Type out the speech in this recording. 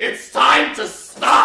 It's time to stop!